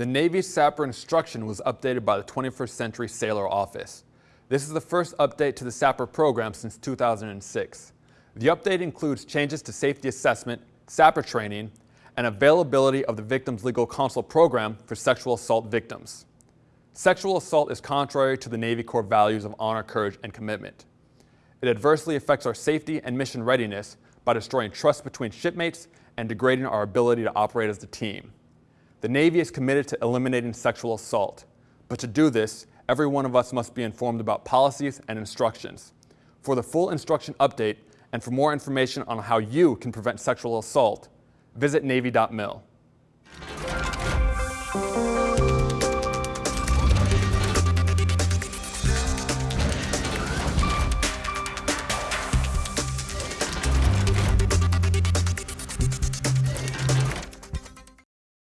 The Navy SAPR instruction was updated by the 21st Century Sailor Office. This is the first update to the SAPR program since 2006. The update includes changes to safety assessment, SAPR training, and availability of the Victims Legal Counsel program for sexual assault victims. Sexual assault is contrary to the Navy Core values of honor, courage, and commitment. It adversely affects our safety and mission readiness by destroying trust between shipmates and degrading our ability to operate as a team. The Navy is committed to eliminating sexual assault, but to do this, every one of us must be informed about policies and instructions. For the full instruction update and for more information on how you can prevent sexual assault, visit Navy.mil.